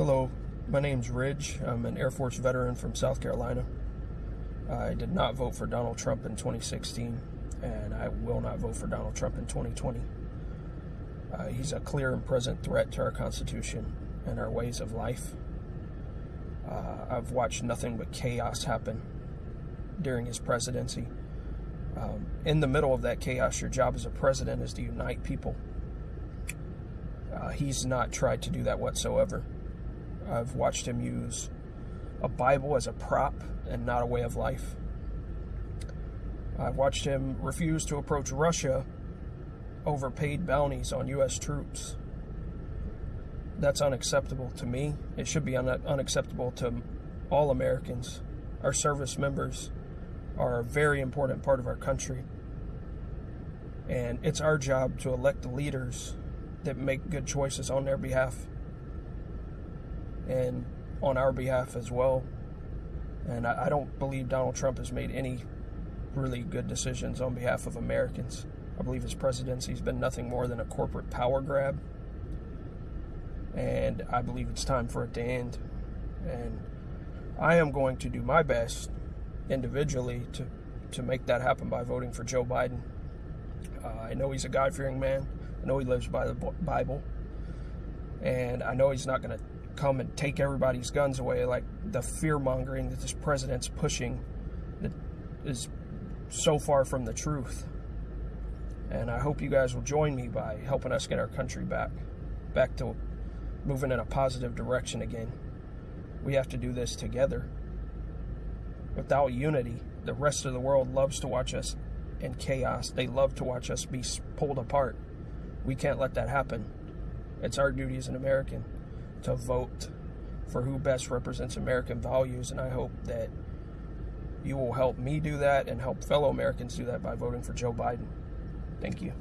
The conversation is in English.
Hello, my name's Ridge. I'm an Air Force veteran from South Carolina. I did not vote for Donald Trump in 2016, and I will not vote for Donald Trump in 2020. Uh, he's a clear and present threat to our Constitution and our ways of life. Uh, I've watched nothing but chaos happen during his presidency. Um, in the middle of that chaos, your job as a president is to unite people. Uh, he's not tried to do that whatsoever. I've watched him use a Bible as a prop and not a way of life. I've watched him refuse to approach Russia over paid bounties on U.S. troops. That's unacceptable to me. It should be un- unacceptable to all Americans. Our service members are a very important part of our country. And it's our job to elect the leaders that make good choices on their behalf and on our behalf as well. And I, I don't believe Donald Trump has made any really good decisions on behalf of Americans. I believe his presidency has been nothing more than a corporate power grab. And I believe it's time for it to end. And I am going to do my best individually to, to make that happen by voting for Joe Biden. Uh, I know he's a God fearing man. I know he lives by the Bible. And I know he's not going to come and take everybody's guns away like the fear mongering that this president's pushing that is so far from the truth. And I hope you guys will join me by helping us get our country back, back to moving in a positive direction again. We have to do this together. Without unity, the rest of the world loves to watch us in chaos. They love to watch us be pulled apart. We can't let that happen. It's our duty as an American to vote for who best represents American values, and I hope that you will help me do that and help fellow Americans do that by voting for Joe Biden. Thank you.